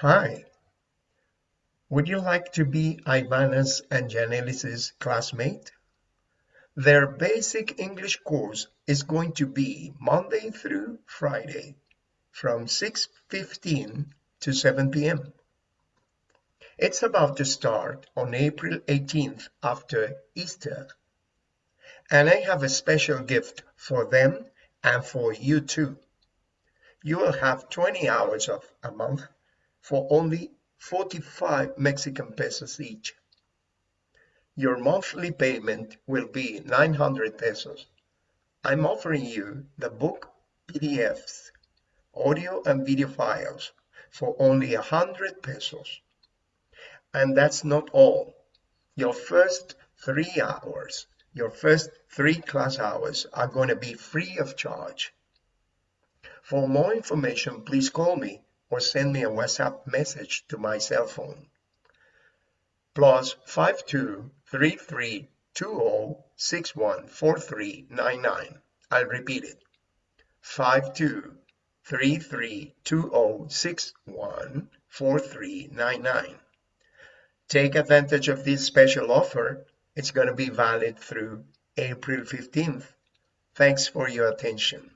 Hi. Would you like to be Ivana's and Janelis's classmate? Their basic English course is going to be Monday through Friday from 6.15 to 7 p.m. It's about to start on April 18th after Easter. And I have a special gift for them and for you too. You will have 20 hours of a month for only 45 Mexican pesos each. Your monthly payment will be 900 pesos. I'm offering you the book PDFs, audio and video files for only 100 pesos. And that's not all. Your first three hours, your first three class hours are going to be free of charge. For more information, please call me or send me a WhatsApp message to my cell phone. Plus 523320614399. I'll repeat it. 523320614399. Take advantage of this special offer. It's going to be valid through April 15th. Thanks for your attention.